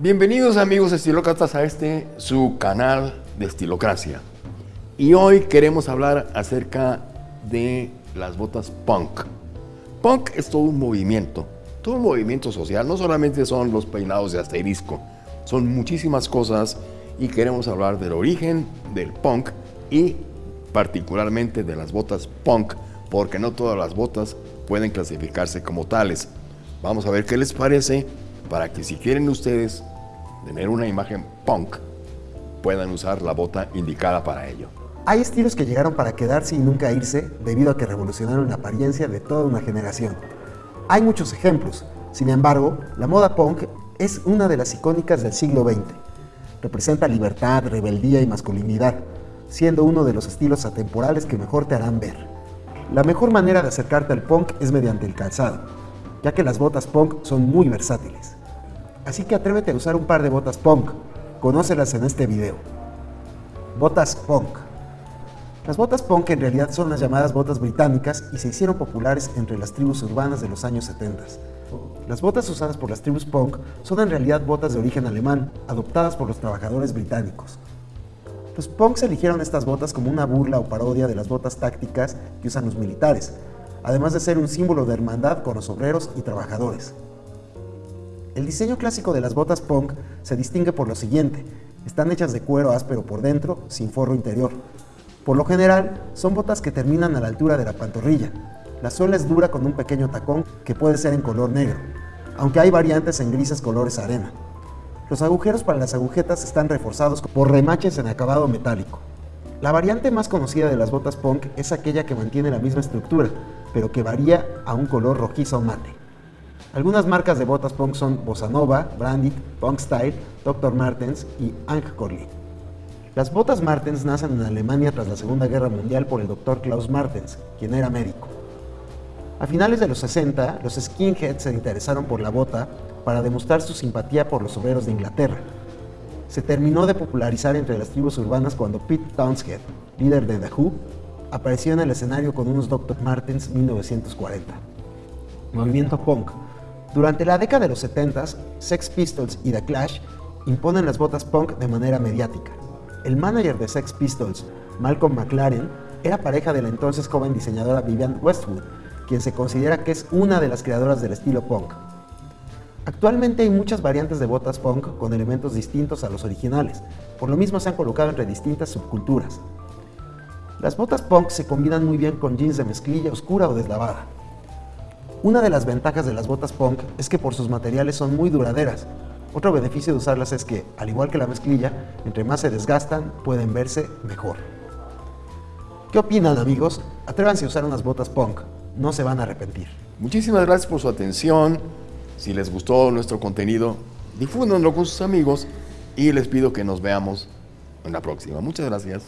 Bienvenidos amigos estilócratas a este su canal de Estilocracia. Y hoy queremos hablar acerca de las botas punk. Punk es todo un movimiento, todo un movimiento social. No solamente son los peinados de asterisco, son muchísimas cosas y queremos hablar del origen del punk y particularmente de las botas punk, porque no todas las botas pueden clasificarse como tales. Vamos a ver qué les parece para que si quieren ustedes tener una imagen punk, puedan usar la bota indicada para ello. Hay estilos que llegaron para quedarse y nunca irse debido a que revolucionaron la apariencia de toda una generación. Hay muchos ejemplos, sin embargo, la moda punk es una de las icónicas del siglo XX. Representa libertad, rebeldía y masculinidad, siendo uno de los estilos atemporales que mejor te harán ver. La mejor manera de acercarte al punk es mediante el calzado, ya que las botas punk son muy versátiles. Así que atrévete a usar un par de botas punk. Conócelas en este video. Botas punk. Las botas punk en realidad son las llamadas botas británicas y se hicieron populares entre las tribus urbanas de los años 70. Las botas usadas por las tribus punk son en realidad botas de origen alemán, adoptadas por los trabajadores británicos. Los punks eligieron estas botas como una burla o parodia de las botas tácticas que usan los militares, además de ser un símbolo de hermandad con los obreros y trabajadores. El diseño clásico de las botas punk se distingue por lo siguiente. Están hechas de cuero áspero por dentro, sin forro interior. Por lo general, son botas que terminan a la altura de la pantorrilla. La suela es dura con un pequeño tacón que puede ser en color negro, aunque hay variantes en grises colores arena. Los agujeros para las agujetas están reforzados por remaches en acabado metálico. La variante más conocida de las botas punk es aquella que mantiene la misma estructura, pero que varía a un color rojizo mate. Algunas marcas de botas punk son Bossa Nova, Brandit, Punk Style, Dr. Martens y Corley. Las botas Martens nacen en Alemania tras la Segunda Guerra Mundial por el Dr. Klaus Martens, quien era médico. A finales de los 60, los skinheads se interesaron por la bota para demostrar su simpatía por los obreros de Inglaterra. Se terminó de popularizar entre las tribus urbanas cuando Pete Townshend, líder de The Who, apareció en el escenario con unos Dr. Martens 1940. Movimiento punk durante la década de los 70, Sex Pistols y The Clash imponen las botas punk de manera mediática. El manager de Sex Pistols, Malcolm McLaren, era pareja de la entonces joven diseñadora Vivian Westwood, quien se considera que es una de las creadoras del estilo punk. Actualmente hay muchas variantes de botas punk con elementos distintos a los originales, por lo mismo se han colocado entre distintas subculturas. Las botas punk se combinan muy bien con jeans de mezclilla oscura o deslavada. Una de las ventajas de las botas punk es que por sus materiales son muy duraderas. Otro beneficio de usarlas es que, al igual que la mezclilla, entre más se desgastan, pueden verse mejor. ¿Qué opinan amigos? Atrévanse a usar unas botas punk, no se van a arrepentir. Muchísimas gracias por su atención. Si les gustó nuestro contenido, difúndanlo con sus amigos y les pido que nos veamos en la próxima. Muchas gracias.